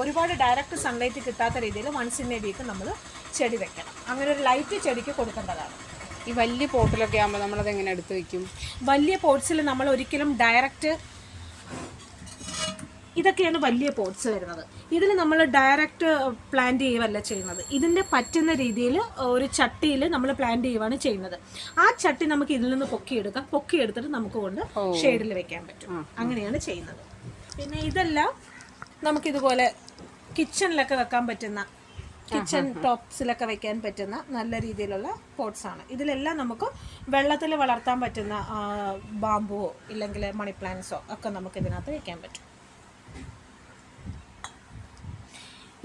ഒരുപാട് ഡയറക്റ്റ് സൺലൈറ്റ് കിട്ടാത്ത രീതിയിൽ വൺസ് ഇൻ എ വീക്ക് നമ്മൾ ചെടി വെക്കണം. അങ്ങനെ ഒരു ലൈറ്റ് ചെടിക്ക് കൊടുക്കേണ്ടതാണ്. ഈ വലിയ പോട്ടിലൊക്കെ ആകുമ്പോൾ നമ്മളത് എങ്ങനെ എടുത്ത് വെക്കും? വലിയ പോട്ട്സിൽ നമ്മൾ ഒരിക്കലും ഡയറക്റ്റ് ഇതൊക്കെയാണ് വലിയ പോട്ട്സ് വരുന്നത്. ഇതിൽ നമ്മൾ ഡയറക്റ്റ് പ്ലാന്റ് ചെയ്യുകയല്ല ചെയ്യുന്നത്. ഇതിന്റെ പറ്റുന്ന രീതിയിൽ ഒരു ചട്ടിയിൽ നമ്മൾ പ്ലാന്റ് ചെയ്യുകയാണ് ചെയ്യുന്നത്. ആ ചട്ടി നമുക്ക് ഇതിൽ നിന്ന് പൊക്കിയെടുക്കാം. പൊക്കിയെടുത്തിട്ട് നമുക്ക് കൊണ്ട് ഷെയ്ഡിൽ വെക്കാൻ പറ്റും. അങ്ങനെയാണ് ചെയ്യുന്നത്. പിന്നെ ഇതെല്ലാം നമുക്കിതുപോലെ കിച്ചണിലൊക്കെ വെക്കാൻ പറ്റുന്ന കിച്ചൺ ടോപ്സിലൊക്കെ വെക്കാൻ പറ്റുന്ന നല്ല രീതിയിലുള്ള പോട്ട്സ് ആണ്. ഇതിലെല്ലാം നമുക്ക് വെള്ളത്തിൽ വളർത്താൻ പറ്റുന്ന ബാമ്പുവോ ഇല്ലെങ്കിൽ മണി പ്ലാന്റ്സോ ഒക്കെ നമുക്ക് ഇതിനകത്ത് വെക്കാൻ പറ്റും.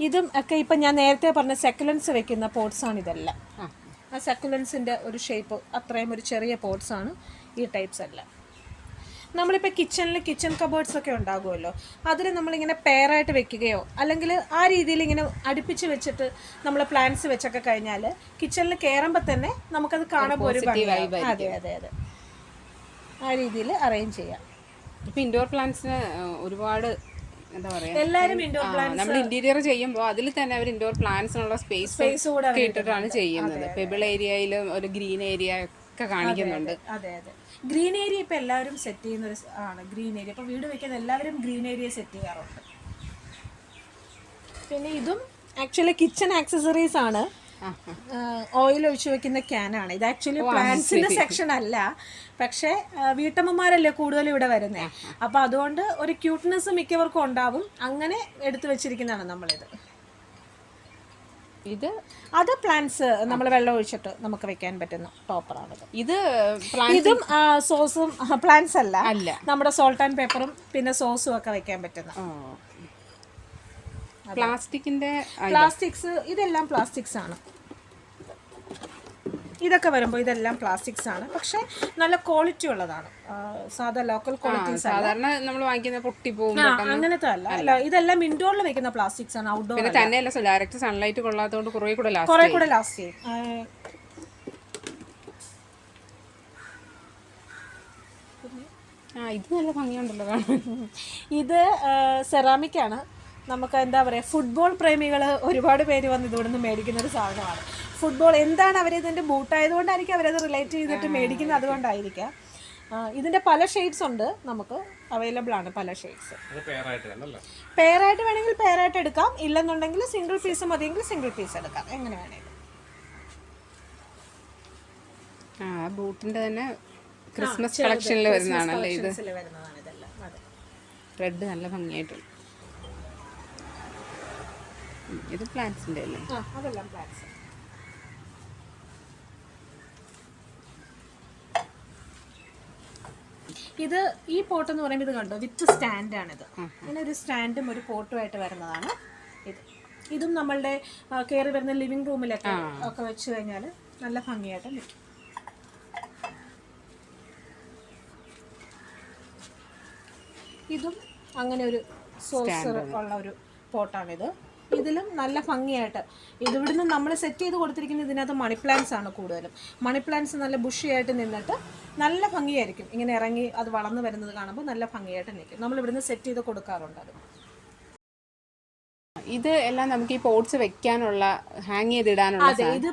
ഇതും ഒക്കെ ഇപ്പം ഞാൻ നേരത്തെ പറഞ്ഞ സെക്കുലൻസ് വെക്കുന്ന പോട്ട്സ് ആണ് ഇതെല്ലാം. ആ. സെക്കുലൻസിന്റെ ഒരു ഷേപ്പ് അത്രയും ഒരു ചെറിയ പോട്ട്സ് ആണ് ഈ ടൈപ്സ് എല്ലാം. നമ്മളിപ്പോൾ കിച്ചണിൽ കിച്ചൺ കബേർഡ്സ് ഒക്കെ ഉണ്ടാകുമല്ലോ. അതിൽ നമ്മളിങ്ങനെ പെയറായിട്ട് വെക്കുകയോ അല്ലെങ്കിൽ ആ രീതിയിൽ ഇങ്ങനെ അടുപ്പിച്ച് വെച്ചിട്ട് നമ്മൾ പ്ലാന്റ്സ് വെച്ചൊക്കെ കഴിഞ്ഞാൽ കിച്ചണിൽ കയറുമ്പോൾ തന്നെ നമുക്കത് കാണുമ്പോൾ ഒരു ഭംഗിയാവും. അതെ അതെ അതെ. ആ രീതിയിൽ അറേഞ്ച് ചെയ്യാം. ഇപ്പം ഇൻഡോർ പ്ലാന്റ്സിന് ഒരുപാട് എന്താ പറയുക എല്ലാവരും ഇൻഡോർ നമ്മൾ ഇന്റീരിയർ ചെയ്യുമ്പോൾ അതിൽ തന്നെ അവർ ഇൻഡോർ പ്ലാന്റ്സിനുള്ള സ്പേസ് സ്പേസ് കൂടെ ഇട്ടിട്ടാണ് ചെയ്യുന്നത്. പെബിൾ ഏരിയയിലും ഒരു ഗ്രീൻ ഏരിയ ഒക്കെ കാണിക്കുന്നുണ്ട്. അതെ അതെ ഗ്രീൻ ഏരിയ ഇപ്പൊ എല്ലാവരും സെറ്റ് ചെയ്യുന്ന ഒരു ആണ് ഗ്രീൻ ഏരിയ. ഇപ്പൊ വീട് വെക്കുന്ന എല്ലാവരും ഗ്രീൻ ഏരിയ സെറ്റ് ചെയ്യാറുണ്ട്. പിന്നെ ഇതും ആക്ച്വലി കിച്ചൺ ആക്സസറീസ് ആണ്. ഓയിൽ ഒഴിച്ചു വെക്കുന്ന ക്യാനാണ് ഇത് ആക്ച്വലി പ്ലാന്റ്സിന്റെ സെക്ഷൻ അല്ല. പക്ഷേ വീട്ടമ്മമാരല്ലേ കൂടുതലും ഇവിടെ വരുന്നേ? അപ്പോൾ അതുകൊണ്ട് ഒരു ക്യൂട്ട്നെസ് മിക്കവർക്കും ഉണ്ടാവും. അങ്ങനെ എടുത്തു വെച്ചിരിക്കുന്നതാണ് നമ്മളിത്. ഇത് അത് പ്ലാന്റ്സ് നമ്മൾ വെള്ളം ഒഴിച്ചിട്ട് നമുക്ക് വെക്കാൻ പറ്റുന്ന ടോപ്പറാണ് ഇത് ഇതും സോസും പ്ലാന്റ്സ് അല്ല. അല്ല. നമ്മുടെ സോൾട്ട് ആൻഡ് പേപ്പറും പിന്നെ സോസും ഒക്കെ വെക്കാൻ പറ്റുന്ന. പ്ലാസ്റ്റിക്കിന്റെ പ്ലാസ്റ്റിക്സ് ഇതെല്ലാം പ്ലാസ്റ്റിക്സ് ആണ്. ഇതൊക്കെ വരുമ്പോൾ ഇതെല്ലാം പ്ലാസ്റ്റിക്സ് ആണ്. പക്ഷെ നല്ല ക്വാളിറ്റി ഉള്ളതാണ്. സാധാ ലോക്കൽ ക്വാളിറ്റീസ് സാധാരണ നമ്മൾ വാങ്ങിക്കുന്ന പൊട്ടി പോകും അങ്ങനത്തെ അല്ല. അല്ല. ഇതെല്ലാം ഇൻഡോറിൽ വെക്കുന്ന പ്ലാസ്റ്റിക്സ് ആണ് ഔട്ട്ഡോർ പിന്നെ തന്നെയല്ല ഡയറക്റ്റ് സൺലൈറ്റ് കൊള്ളാത്തതുകൊണ്ട് കുറേ കൂടെ ലാസ്റ്റ് കുറെ കൂടെ ലാസ്റ്റ് ചെയ്യും. ഇത് നല്ല ഭംഗിയുണ്ടല്ലോ ഇത് സെറാമിക് ആണ്. നമുക്ക് എന്താ പറയുക ഫുട്ബോൾ പ്രേമികൾ ഒരുപാട് പേര് വന്ന് ഇതുകൊണ്ട് മേടിക്കുന്ന ഒരു സാധനമാണ്. ഫുട്ബോൾ എന്താണ് അവർ ഇതിന്റെ ബൂട്ടായതുകൊണ്ടായിരിക്കും അവരത് റിലേറ്റ് ചെയ്തിട്ട് മേടിക്കുന്നത് അതുകൊണ്ടായിരിക്കാം. ഇതിന്റെ പല ഷെയ്ഡ്സ് ഉണ്ട്. നമുക്ക് അവൈലബിൾ ആണ് പല ഷെയ്ഡ്സ് പെയറായിട്ട് വേണമെങ്കിൽ പെയറായിട്ട് എടുക്കാം. ഇല്ലെന്നുണ്ടെങ്കിൽ സിംഗിൾ പീസ് മതിയെങ്കിൽ സിംഗിൾ പീസ് എടുക്കാം. എങ്ങനെ വേണമെങ്കിലും ആ ബൂട്ടിന്റെ തന്നെ ക്രിസ്മസ് കളക്ഷനിൽ വരുന്നതാണല്ലേ ഇത്? റെഡ് നല്ല ഭംഗിയായിട്ടുണ്ട്. ഇത് പ്ലാന്റ്സിന്റെ അല്ലേ അതെല്ലാം പ്ലാന്റ്സ് ഇത് ഈ പോട്ട് എന്ന് പറയുമ്പോൾ ഇത് കണ്ടോ? വിത്ത് സ്റ്റാൻഡാണിത് അങ്ങനെ ഒരു സ്റ്റാൻഡും ഒരു പോട്ടുമായിട്ട് വരുന്നതാണ് ഇത്. ഇതും നമ്മളുടെ കയറി വരുന്ന ലിവിങ് റൂമിലൊക്കെ ഒക്കെ വെച്ച് കഴിഞ്ഞാൽ നല്ല ഭംഗിയായിട്ട് നിൽക്കും. ഇതും അങ്ങനെ ഒരു സോസർ ഉള്ള ഒരു പോട്ടാണിത്. ഇതിലും നല്ല ഭംഗിയായിട്ട്. ഇതിവിടുന്ന് നമ്മൾ സെറ്റ് ചെയ്ത് കൊടുത്തിരിക്കുന്ന ഇതിനകത്ത് മണി പ്ലാന്റ്സ് ആണ് കൂടുതലും. മണി പ്ലാന്റ്സ് നല്ല ബുഷിയായിട്ട് നിന്നിട്ട് നല്ല ഭംഗിയായിരിക്കും. ഇങ്ങനെ ഇറങ്ങി അത് വളർന്നു വരുന്നത് കാണുമ്പോൾ നല്ല ഭംഗിയായിട്ട് നിൽക്കും. നമ്മൾ ഇവിടുന്ന് സെറ്റ് ചെയ്ത് കൊടുക്കാറുണ്ട് അത്. ഇത് എല്ലാം നമുക്ക് ഈ പോട്ട്സ് വെക്കാനുള്ള ഹാങ് ചെയ്തിടാനുള്ള അതെ ഇത്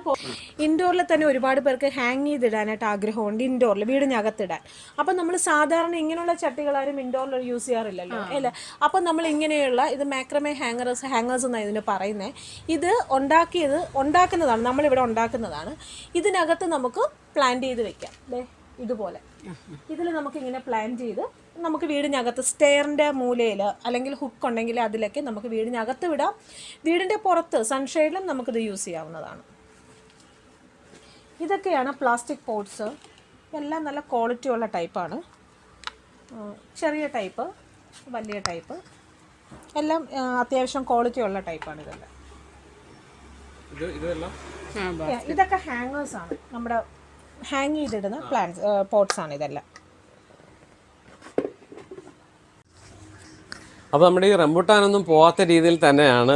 ഇൻഡോറിൽ തന്നെ ഒരുപാട് പേർക്ക് ഹാങ് ചെയ്തിടാനായിട്ട് ആഗ്രഹമുണ്ട് ഇൻഡോറിൽ വീടിനകത്തിടാൻ. അപ്പം നമ്മൾ സാധാരണ ഇങ്ങനെയുള്ള ചട്ടികളാരും ഇൻഡോറിൽ യൂസ് ചെയ്യാറില്ലല്ലോ അല്ലേ? അപ്പം നമ്മൾ ഇങ്ങനെയുള്ള ഇത് മാക്രമേ ഹാങ്ങേഴ്സ് ഹാങ്ങേഴ്സ് എന്നാണ് ഇതിന് പറയുന്നത് ഇത് ഉണ്ടാക്കിയത് ഉണ്ടാക്കുന്നതാണ് നമ്മളിവിടെ ഉണ്ടാക്കുന്നതാണ്. ഇതിനകത്ത് നമുക്ക് പ്ലാൻ ചെയ്ത് വെക്കാം ഇതുപോലെ. ഇതിൽ നമുക്ക് ഇങ്ങനെ പ്ലാൻ ചെയ്ത് നമുക്ക് വീടിനകത്ത് സ്റ്റെയറിന്റെ മൂലയിൽ അല്ലെങ്കിൽ ഹുക്ക് ഉണ്ടെങ്കിൽ അതിലൊക്കെ നമുക്ക് വീടിനകത്ത് വിടാം. വീടിന്റെ പുറത്ത് സൺഷെയ്ഡിലും നമുക്കിത് യൂസ് ചെയ്യാവുന്നതാണ്. ഇതൊക്കെയാണ് പ്ലാസ്റ്റിക് പോട്ട്സ് എല്ലാം നല്ല ക്വാളിറ്റി ഉള്ള ടൈപ്പാണ് ചെറിയ ടൈപ്പ് വലിയ ടൈപ്പ് എല്ലാം അത്യാവശ്യം ക്വാളിറ്റി ഉള്ള ടൈപ്പാണ് ഇതെല്ലാം. ഇതൊക്കെ ഹാങ്ങേഴ്സാണ് ആണ്. നമ്മുടെ ഹാങ് ചെയ്തിടുന്ന പ്ലാന്റ്സ് പോട്ട്സാണ് ആണ് ഇതെല്ലാം. അപ്പോൾ നമ്മുടെ ഈ റംബുട്ടാനൊന്നും പോവാത്ത രീതിയിൽ തന്നെയാണ്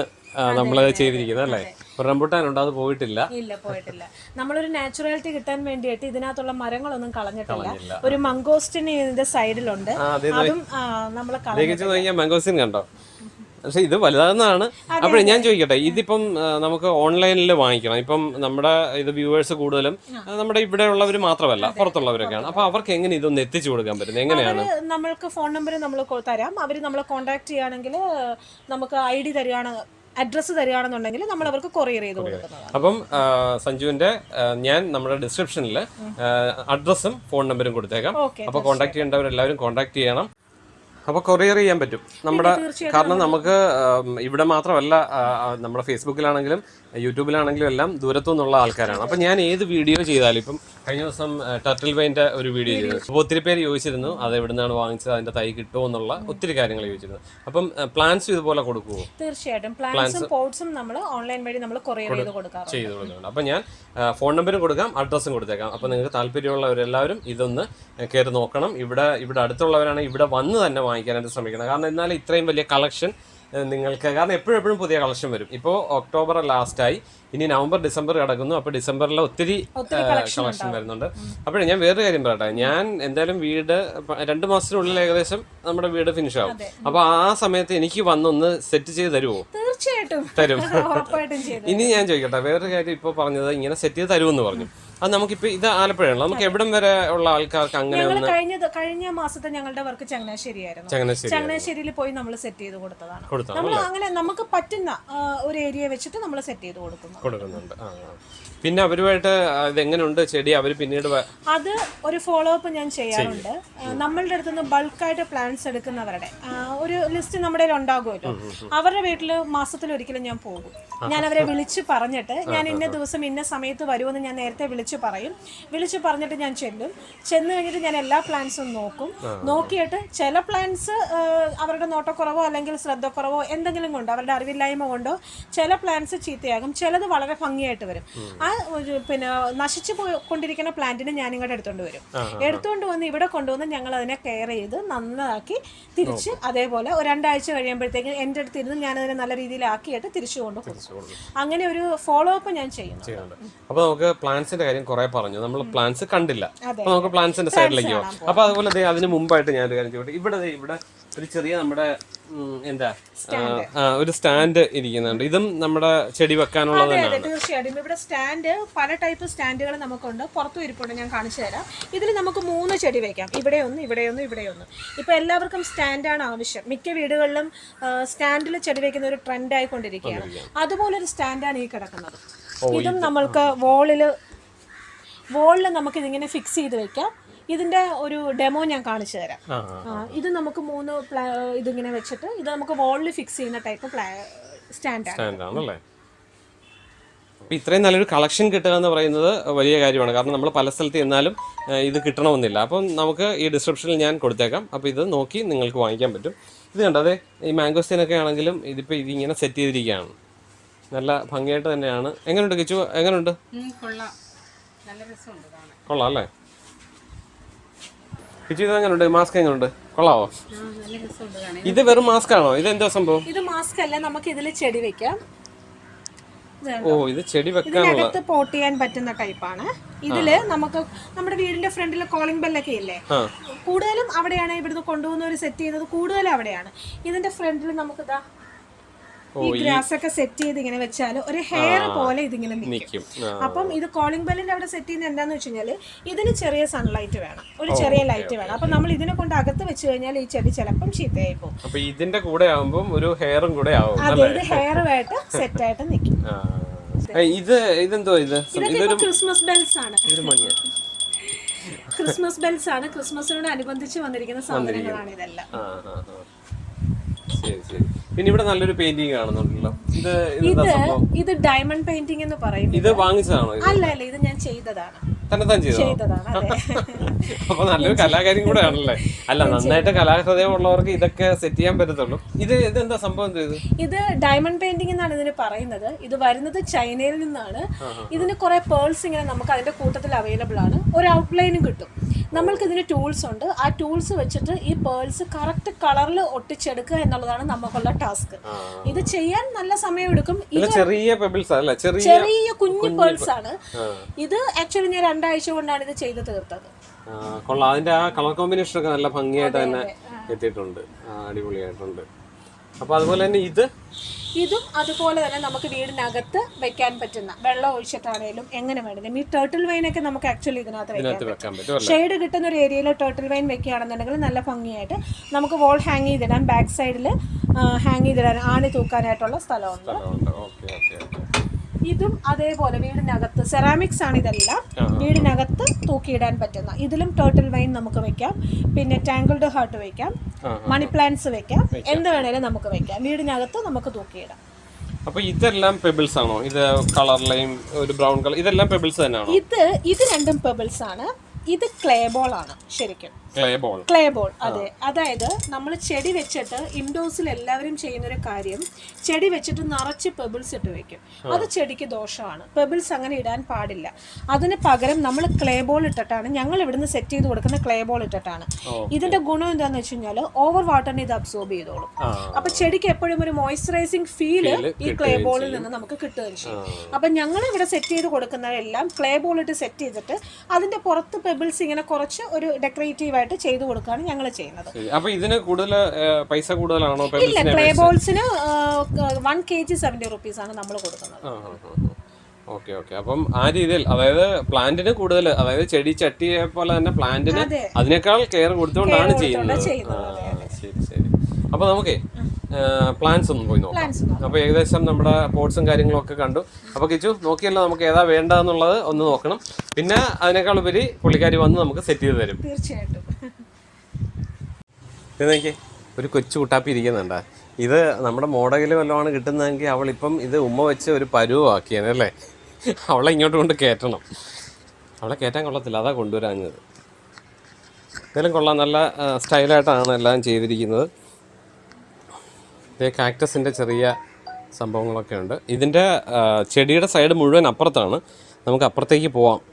നമ്മൾ ചെയ്തിരിക്കുന്നത് അല്ലേ? റംബുട്ടാൻ ഉണ്ട് അത് പോയിട്ടില്ല. ഇല്ല പോയിട്ടില്ല. നമ്മളൊരു നാച്ചുറാലിറ്റി കിട്ടാൻ വേണ്ടിയിട്ട് ഇതിനകത്തുള്ള മരങ്ങളൊന്നും കളഞ്ഞിട്ടില്ല. ഒരു മംഗോസ്റ്റിന് ഇതിന്റെ സൈഡിലുണ്ട്. അതെ നമ്മൾ മംഗോസ്റ്റിൻ കണ്ടോ? പക്ഷെ ഇത് വലുതാണെന്നാണ്. അപ്പോഴേ ഞാൻ ചോദിക്കട്ടെ ഇതിപ്പം നമുക്ക് ഓൺലൈനിൽ വാങ്ങിക്കണം. ഇപ്പം നമ്മുടെ ഇത് വ്യൂവേഴ്സ് കൂടുതലും നമ്മുടെ ഇവിടെ ഉള്ളവർ മാത്രമല്ല പുറത്തുള്ളവരൊക്കെയാണ്. അപ്പൊ അവർക്ക് എങ്ങനെ ഇതൊന്ന് എത്തിച്ചു കൊടുക്കാൻ പറ്റുന്നത് എങ്ങനെയാണ്? നമ്മൾക്ക് ഫോൺ നമ്പർ നമ്മൾ തരാം. അവർ നമ്മളെ കോൺടാക്ട് ചെയ്യുകയാണെങ്കിൽ നമുക്ക് ഐ ഡി തരികയാണ് അഡ്രസ്സ് തരികയാണെന്നുണ്ടെങ്കിൽ നമ്മൾ അവർക്ക് കൊറിയർ ചെയ്ത് കൊടുക്കുന്നതാണ്. അപ്പം സഞ്ജുവിന്റെ ഞാൻ നമ്മുടെ ഡിസ്ക്രിപ്ഷനിൽ അഡ്രസ്സും ഫോൺ നമ്പറും കൊടുത്തേക്കാം. അപ്പൊ കോൺടാക്ട് ചെയ്യേണ്ടവരെല്ലാവരും കോൺടാക്ട് ചെയ്യണം. അപ്പോൾ കൊറിയർ ചെയ്യാൻ പറ്റും. നമ്മുടെ കാരണം നമുക്ക് ഇവിടെ മാത്രമല്ല നമ്മുടെ ഫേസ്ബുക്കിലാണെങ്കിലും യൂട്യൂബിലാണെങ്കിലും എല്ലാം ദൂരത്തു നിന്നുള്ള ആൾക്കാരാണ്. അപ്പം ഞാൻ ഏത് വീഡിയോ ചെയ്താലും ഇപ്പം കഴിഞ്ഞ ദിവസം ടർട്ടിൽ വൈന്റെ ഒരു വീഡിയോ ചെയ്തു. അപ്പോൾ ഒത്തിരി പേര് ചോദിച്ചിരുന്നു അത് എവിടെ നിന്നാണ് വാങ്ങിച്ചത്? അതിന്റെ തൈ കിട്ടുമോ? എന്നുള്ള ഒത്തിരി കാര്യങ്ങൾ ചോദിച്ചിരുന്നു. അപ്പം പ്ലാൻസ് ഇതുപോലെ കൊടുക്കുമോ തീർച്ചയായിട്ടും. പ്ലാന്റ്സും പോട്ട്സും നമ്മൾ ഓൺലൈൻ വഴി നമ്മൾ ചെയ്ത് കൊടുക്കുന്നുണ്ട് അപ്പം ഞാൻ ഫോൺ നമ്പറും കൊടുക്കാം അഡ്രസ്സും കൊടുത്തേക്കാം. അപ്പം നിങ്ങൾക്ക് താല്പര്യമുള്ളവരെല്ലാവരും ഇതൊന്ന് കയറി നോക്കണം. ഇവിടെ ഇവിടെ അടുത്തുള്ളവരാണെങ്കിൽ ഇവിടെ വന്ന് തന്നെ വാങ്ങിക്കാനായിട്ട് ശ്രമിക്കണം. കാരണം എന്നാലും ഇത്രയും വലിയ കളക്ഷൻ നിങ്ങൾക്ക്. കാരണം എപ്പോഴും എപ്പോഴും പുതിയ കളക്ഷൻ വരും. ഇപ്പോൾ ഒക്ടോബർ ലാസ്റ്റ് ആയി ഇനി നവംബർ ഡിസംബർ കിടക്കുന്നു. അപ്പോൾ ഡിസംബറിൽ ഒത്തിരി കളക്ഷൻ വരുന്നുണ്ട്. അപ്പോഴേ ഞാൻ വേറൊരു കാര്യം പറയട്ടെ. ഞാൻ എന്തായാലും വീട് രണ്ട് മാസത്തിനുള്ളിൽ ഏകദേശം നമ്മുടെ വീട് ഫിനിഷ് ആവും. അപ്പോൾ ആ സമയത്ത് എനിക്ക് വന്നൊന്ന് സെറ്റ് ചെയ്ത് തരുമോ തീർച്ചയായിട്ടും. തരും. ഇനി ഞാൻ ചോദിക്കട്ടെ. വേറൊരു കാര്യം ഇപ്പോൾ പറഞ്ഞത് ഇങ്ങനെ സെറ്റ് ചെയ്ത് തരുമെന്ന് പറഞ്ഞു. അത് നമുക്കിപ്പോൾ ഇത് ആലപ്പുഴയാണല്ലോ. നമുക്ക് എവിടം വരെ ഉള്ള ആൾക്കാർക്ക് അങ്ങനെ ഞങ്ങൾ കഴിഞ്ഞ കഴിഞ്ഞ മാസത്തെ ഞങ്ങളുടെ വർക്ക് ചങ്ങനാശ്ശേരിയായിരുന്നു. ചങ്ങനാശ്ശേരി ചങ്ങനാശ്ശേരിയിൽ പോയി നമ്മൾ സെറ്റ് ചെയ്ത് കൊടുത്തതാണ്. നമ്മൾ അങ്ങനെ നമുക്ക് പറ്റുന്ന ഒരു ഏരിയ വെച്ചിട്ട് നമ്മൾ സെറ്റ് ചെയ്ത് കൊടുക്കുന്നു. കൊടുക്കുന്നുണ്ട്. പിന്നെ അവരുമായിട്ട് ഇതെങ്ങനെയുണ്ട് ചെടി? അവർ പിന്നീട് അത് ഒരു ഫോളോ അപ്പ് ഞാൻ ചെയ്യാറുണ്ട്. നമ്മളുടെ അടുത്ത് നിന്ന് ബൾക്കായിട്ട് പ്ലാന്റ്സ് എടുക്കുന്നവരുടെ ഒരു ലിസ്റ്റ് നമ്മുടെ ഉണ്ടാകുമല്ലോ. അവരുടെ വീട്ടിൽ മാസത്തിൽ ഒരിക്കലും ഞാൻ പോകും. ഞാൻ അവരെ വിളിച്ച് പറഞ്ഞിട്ട് ഞാൻ ഇന്ന ദിവസം ഇന്ന സമയത്ത് വരുമെന്ന് ഞാൻ നേരത്തെ വിളിച്ച് പറയും. വിളിച്ച് പറഞ്ഞിട്ട് ഞാൻ ചെല്ലും. ചെന്ന് കഴിഞ്ഞിട്ട് ഞാൻ എല്ലാ പ്ലാൻസും നോക്കും. നോക്കിയിട്ട് ചില പ്ലാൻസ് അവരുടെ നോട്ടക്കുറവോ അല്ലെങ്കിൽ ശ്രദ്ധക്കുറവോ എന്തെങ്കിലും കൊണ്ടോ അവരുടെ അറിവില്ലായ്മ കൊണ്ടോ ചില പ്ലാൻസ് ചീത്തയാകും. ചിലത് വളരെ ഭംഗിയായിട്ട് വരും. ആ ഒരു പിന്നെ നശിച്ചു പോയി കൊണ്ടിരിക്കുന്ന പ്ലാന്റിനെ ഞാൻ ഇങ്ങോട്ട് എടുത്തുകൊണ്ട് വരും. എടുത്തുകൊണ്ട് വന്ന് ഇവിടെ കൊണ്ടുവന്ന് ഞങ്ങൾ അതിനെ കെയർ ചെയ്ത് നന്നാക്കി തിരിച്ച് അതേപോലെ ഒരു രണ്ടാഴ്ച കഴിയുമ്പോഴത്തേക്കും എന്റെ അടുത്ത് ഇരുന്ന് ഞാൻ അതിനെ നല്ല രീതിയിലാക്കിയിട്ട് തിരിച്ചു കൊണ്ടുപോകും. അങ്ങനെ ഒരു ഫോളോ അപ്പ് ഞാൻ ചെയ്യുന്നു അപ്പോൾ നമുക്ക് പ്ലാന്റ്സിന്റെ കാര്യം കുറെ പറഞ്ഞു. നമ്മൾ പ്ലാൻസ് കണ്ടില്ല. അപ്പൊ നമുക്ക് പ്ലാൻസിന്റെ സൈഡിലേക്ക് പോകാം അപ്പൊ അതുപോലെ അതിന് മുമ്പായിട്ട് ഞാൻ ഒരു കാര്യം ചോദിക്കട്ടെ. ഇവിടെ ഇവിടെ ഒരു ചെറിയ നമ്മുടെ എന്താ ഒരു സ്റ്റാൻഡ് ഇരിക്കുന്നുണ്ട്. ഇതും നമ്മുടെ ചെടി വെക്കാനുള്ളത് തീർച്ചയായിട്ടും. ഇവിടെ സ്റ്റാൻഡ് പല ടൈപ്പ് സ്റ്റാൻഡുകൾ നമുക്കുണ്ട്. പുറത്തും ഇരിപ്പുണ്ട് ഞാൻ കാണിച്ചു തരാം. ഇതിൽ നമുക്ക് മൂന്ന് ചെടി വെക്കാം. ഇവിടെ ഒന്ന് ഇവിടെ ഒന്ന് ഇവിടെ ഒന്ന്. ഇപ്പൊ എല്ലാവർക്കും സ്റ്റാൻഡാണ് ആവശ്യം. മിക്ക വീടുകളിലും സ്റ്റാൻഡിൽ ചെടി വെക്കുന്ന ഒരു ട്രെൻഡ് ആയിക്കൊണ്ടിരിക്കുകയാണ്. അതുപോലെ ഒരു സ്റ്റാൻഡാണ് ഈ കിടക്കുന്നത്. ഇതും നമ്മൾക്ക് വോളിൽ വോളിൽ നമുക്ക് ഇതിങ്ങനെ ഫിക്സ് ചെയ്ത് വെക്കാം. ഇതിന്റെ ഒരു ഡെമോ ഞാൻ കാണിച്ചു തരാം. ഇത് നമുക്ക് മൂന്ന് ഇതിങ്ങനെ വെച്ചിട്ട് ഇത് നമുക്ക് വോളിൽ ഫിക്സ് ചെയ്യുന്ന ടൈപ്പ് സ്റ്റാൻഡാണ് സ്റ്റാൻഡ് അപ്പോൾ ഇത്രയും നല്ലൊരു കളക്ഷൻ കിട്ടുക എന്ന് പറയുന്നത് വലിയ കാര്യമാണ്. കാരണം നമ്മൾ പല സ്ഥലത്ത് ചെന്നാലും ഇത് കിട്ടണമെന്നില്ല. അപ്പം നമുക്ക് ഈ ഡിസ്ക്രിപ്ഷനിൽ ഞാൻ കൊടുത്തേക്കാം. അപ്പോൾ ഇത് നോക്കി നിങ്ങൾക്ക് വാങ്ങിക്കാൻ പറ്റും. ഇത് കണ്ടോ അതെ ഈ മാംഗോസ്റ്റീനൊക്കെ ആണെങ്കിലും ഇതിപ്പോൾ ഇതിങ്ങനെ സെറ്റ് ചെയ്തിരിക്കുകയാണ്. നല്ല ഭംഗിയായിട്ട് തന്നെയാണ്. എങ്ങനെയുണ്ട് കിച്ചു? എങ്ങനെയുണ്ട് കൊള്ളാം. കൊള്ളാം അല്ലേ? കിച്ചു ഇത് എങ്ങനെയുണ്ട് മാസ്ക് എങ്ങനെയുണ്ട് കൊള്ളാവോ? ഇത് വെറും മാസ്ക് ആണോ ഇത് എന്താ സംഭവം? ഇത് മാസ്ക് അല്ല നമുക്ക് ഇതിൽ ചെടി വെക്കാം. ഓ ഇത് ചെടി വെക്കാനുള്ള പോട്ട് ചെയ്യാൻ പറ്റുന്ന ടൈപ്പാണ് ഇതിൽ നമുക്ക് നമ്മുടെ വീടിന്റെ ഫ്രണ്ടിൽ കോളിംഗ് ബെല്ലൊക്കെ ഇല്ലേ? കൂടുതലും അവിടെയാണ് ഇവിടുന്ന് കൊണ്ടുപോകുന്നവർ സെറ്റ് ചെയ്യുന്നത് കൂടുതലും അവിടെയാണ്. ഇതിന്റെ ഫ്രണ്ടിൽ നമുക്ക് ഇതാ ഈ ഗ്രാസ് ഒക്കെ സെറ്റ് ചെയ്ത് ഇങ്ങനെ വെച്ചാൽ ഒരു ഹെയർ പോലെ ഇതിങ്ങനെ നിൽക്കും അപ്പം ഇത് കോളിംഗ് ബെല്ലിന്റെ അവിടെ സെറ്റ് ചെയ്യുന്ന എന്താന്ന് വെച്ച് കഴിഞ്ഞാൽ ഇതിന് ചെറിയ സൺലൈറ്റ് വേണം. ഒരു ചെറിയ ലൈറ്റ് വേണം. അപ്പൊ നമ്മൾ ഇതിനെ കൊണ്ട് അകത്ത് വെച്ച് കഴിഞ്ഞാൽ ഈ ചെടി ചിലപ്പം ചീത്തയായി പോകും അപ്പൊ ഇതിന്റെ കൂടെ ആവുമ്പോൾ ഒരു ഹെയറും കൂടെ ആവും അതെ ഇത് ഹെയറുമായിട്ട് സെറ്റ് ആയിട്ട് നിൽക്കും ഇത് ഇതെന്തോ ഇത്? ഇതൊരു ക്രിസ്മസ് ബെൽസ് ആണ്. ക്രിസ്മസ് ബെൽസ് ആണ്. ക്രിസ്മസിനോട് അനുബന്ധിച്ച് വന്നിരിക്കുന്ന സാധനങ്ങളാണ് ഇതെല്ലാം. ശരി ശരി. പിന്നെ ഇവിടെ നല്ലൊരു പെയിന്റിംഗ് കാണുന്നുണ്ടല്ലോ. ഇത് ഇത് ഇത് ഡയമണ്ട് പെയിന്റിംഗ് എന്ന് പറയും ഇത് വാങ്ങിച്ചതാണോ ഇത്? അല്ല അല്ല ഇത് ഞാൻ ചെയ്തതാണ്. തന്നെ ചെയ്തതാണ്? അപ്പൊ നല്ലൊരു കലാകാരി കൂടെ ആണല്ലേ അല്ല നന്നായിട്ട് കലാഹൃദയമുള്ളവർക്ക് ഇതൊക്കെ സെറ്റ് ചെയ്യാൻ പറ്റത്തുള്ളൂ. ഇത് എന്താ സംഭവം ചെയ്ത് ഇത് ഡയമണ്ട് പെയിന്റിംഗ് എന്നാണ് ഇതിന് പറയുന്നത്. ഇത് വരുന്നത് ചൈനയിൽ നിന്നാണ്. ഇതിന് കുറെ പേൾസ് ഇങ്ങനെ നമുക്ക് അതിന്റെ കൂട്ടത്തിൽ അവൈലബിൾ ആണ്. ഒരു ഔട്ട്ലൈനും കിട്ടും. നമ്മൾക്ക് ഇതിന് ടൂൾസ് ഉണ്ട്. ആ ടൂൾസ് വെച്ചിട്ട് ഈ പേൾസ് കറക്റ്റ് കളറിൽ ഒട്ടിച്ചെടുക്കുക എന്നുള്ളതാണ് നമുക്കുള്ള ടാസ്ക് ഇത് ചെയ്യാൻ നല്ല സമയം എടുക്കും ഇത് ചെറിയ ചെറിയ കുഞ്ഞു പേൾസ് ആണ്. ഇത് ആക്ച്വലി ഞാൻ രണ്ടാഴ്ച കൊണ്ടാണ് ഇത് ചെയ്ത് തീർത്തത്. കൊള്ളാം. അതിന്റെ ആ കളർ കോമ്പിനേഷൻ ഒക്കെ നല്ല ഭംഗിയായിട്ട് തന്നെ എത്തിയിട്ടുണ്ട്. അടിപൊളിയായിട്ടുണ്ട്. അപ്പൊ അതുപോലെ തന്നെ ഇത്? ഇതും അതുപോലെ തന്നെ നമുക്ക് വീടിനകത്ത് വെക്കാൻ പറ്റുന്ന വെള്ളം ഒഴിച്ചിട്ടാണേലും എങ്ങനെ വേണമെങ്കിലും. ഈ ടേർട്ടിൽ വൈനൊക്കെ നമുക്ക് ആക്ച്വലി ഇതിനകത്ത് വെക്കാൻ പറ്റും. ഷെയ്ഡ് കിട്ടുന്ന ഒരു ഏരിയയിൽ ടേർട്ടിൽ വൈൻ വെക്കുകയാണെന്നുണ്ടെങ്കിൽ നല്ല ഭംഗിയായിട്ട് നമുക്ക് വോൾ ഹാങ് ചെയ്തിടാൻ ബാക്ക് സൈഡിൽ ഹാങ് ചെയ്തിടാൻ ആണി തൂക്കാനായിട്ടുള്ള സ്ഥലമുണ്ട്. ഓക്കെ ഓക്കെ ഓക്കെ ഇതും അതേപോലെ വീടിനകത്ത് സെറാമിക്സ് ആണ് ഇതെല്ലാം. വീടിനകത്ത് തൂക്കിയിടാൻ പറ്റുന്ന. ഇതിലും ടേർട്ടിൽ വൈൻ നമുക്ക് വെക്കാം. പിന്നെ ടാങ്കിൾഡ് ഹാർട്ട് വെക്കാം. മണി പ്ലാന്റ്സ് വെക്കാം. എന്ത് വേണേലും നമുക്ക് വെക്കാം. വീടിനകത്ത് നമുക്ക് തൂക്കിയിടാം. അപ്പൊ ഇതെല്ലാം പെബിൾസ് ആണോ? ഇത് കളറിലെയും ഒരു ബ്രൗൺ കളർ ഇതെല്ലാം പെബിൾസ് തന്നെയാണോ? ഇത് ഇത് രണ്ടും പെബിൾസ് ആണ്. ഇത് ക്ലേ ബോൾ ആണ് ശരിക്കും. ക്ലേ ബോൾ അതെ. അതായത് നമ്മൾ ചെടി വെച്ചിട്ട് ഇൻഡോഴ്സിൽ എല്ലാവരും ചെയ്യുന്ന ഒരു കാര്യം ചെടി വെച്ചിട്ട് നിറച്ച് പെബിൾസ് ഇട്ട് വെക്കും. അത് ചെടിക്ക് ദോഷമാണ്. പെബിൾസ് അങ്ങനെ ഇടാൻ പാടില്ല. അതിന് പകരം നമ്മൾ ക്ലേ ബോൾ ഇട്ടിട്ടാണ് ഞങ്ങൾ ഇവിടുന്ന് സെറ്റ് ചെയ്ത് കൊടുക്കുന്ന ക്ലേ ബോൾ ഇട്ടിട്ടാണ്. ഇതിന്റെ ഗുണം എന്താന്ന് വെച്ച് കഴിഞ്ഞാൽ ഓവർ വാട്ടറിനെ ഇത് അബ്സോർബ് ചെയ്തോളും. അപ്പൊ ചെടിക്ക് എപ്പോഴും ഒരു മോയ്സ്ചറൈസിങ് ഫീൽ ഈ ക്ലേ ബോളിൽ നിന്ന് നമുക്ക് കിട്ടുകയും ചെയ്യും. അപ്പൊ ഞങ്ങൾ ഇവിടെ സെറ്റ് ചെയ്ത് കൊടുക്കുന്നതെല്ലാം ക്ലേ ബോൾ ഇട്ട് സെറ്റ് ചെയ്തിട്ട് അതിന്റെ പുറത്ത് പെബിൾസ് ഇങ്ങനെ കുറച്ച് ഒരു ഡെക്കറേറ്റീവ് ആയിട്ട് ചെയ്തു കൊടുക്കുകയാണ് ഞങ്ങൾ ചെയ്യുന്നത്. അപ്പൊ ഇതിന് കൂടുതൽ പൈസ കൂടുതലാണോ? ഇല്ല play ബോൾസിന് one K G seventy rupees ആണ് നമ്മൾ കൊടുക്കുന്നത്. Okay okay. അപ്പം ആ രീതിയിൽ അതായത് പ്ലാന്റിന് കൂടുതൽ അതായത് ചെടി ചട്ടിയെ പോലെ തന്നെ പ്ലാന്റിന് അതിനേക്കാൾ കെയർ കൊടുത്തുകൊണ്ടാണ് ചെയ്യുന്നത്. ശരി ശരി. അപ്പൊ നമുക്കേ പ്ലാന്റ്സ് ഒന്ന് പോയി നോക്കാം. അപ്പൊ ഏകദേശം നമ്മുടെ പോർട്സും കാര്യങ്ങളും ഒക്കെ കണ്ടു. അപ്പൊ കിച്ചു നോക്കിയല്ലോ നമുക്ക് ഏതാ വേണ്ടതെന്നുള്ളത് ഒന്ന് നോക്കണം. പിന്നെ അതിനേക്കാൾ ഉപരി പുള്ളിക്കാരി വന്ന് നമുക്ക് സെറ്റ് ചെയ്ത് തരും. തീർച്ചയായിട്ടും. ഇത് നോക്കിയേ ഒരു കൊച്ചു കുട്ടാപ്പി ഇരിക്കുന്നുണ്ട. ഇത് നമ്മുടെ മോഡകിൽ വല്ലതുമാണ് കിട്ടുന്നതെങ്കിൽ അവളിപ്പം ഇത് ഉമ്മ വെച്ച് ഒരു പരുവാക്കിയാണ് അല്ലേ? അവളെ ഇങ്ങോട്ട് കൊണ്ട് കയറ്റണം. അവളെ കയറ്റാൻ കൊള്ളത്തില്ല. അതാ കൊണ്ടുവരാഞ്ഞത്. എന്തായാലും കൊള്ളാം. നല്ല സ്റ്റൈലായിട്ടാണ് എല്ലാം ചെയ്തിരിക്കുന്നത്. ഇതേ കാക്ടസിന്റെ ചെറിയ സംഭവങ്ങളൊക്കെ ഉണ്ട്. ഇതിന്റെ ചെടിയുടെ സൈഡ് മുഴുവൻ അപ്പുറത്താണ്. നമുക്ക് അപ്പുറത്തേക്ക് പോവാം.